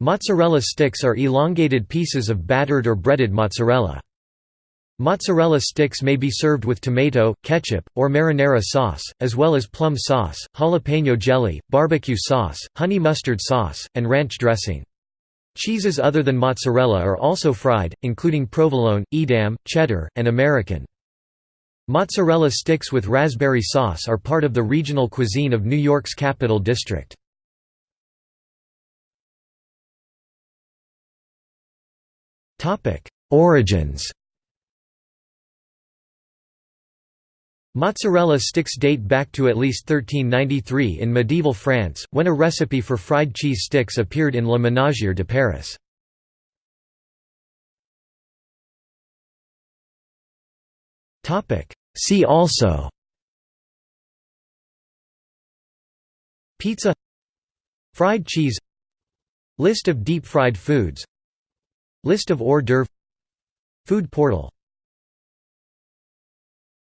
Mozzarella sticks are elongated pieces of battered or breaded mozzarella. Mozzarella sticks may be served with tomato, ketchup, or marinara sauce, as well as plum sauce, jalapeno jelly, barbecue sauce, honey mustard sauce, and ranch dressing. Cheeses other than mozzarella are also fried, including provolone, Edam, cheddar, and American. Mozzarella sticks with raspberry sauce are part of the regional cuisine of New York's Capital District. Origins Mozzarella sticks date back to at least 1393 in medieval France, when a recipe for fried cheese sticks appeared in Le Ménagier de Paris. See also Pizza Fried cheese List of deep-fried foods List of hors d'oeuvre Food portal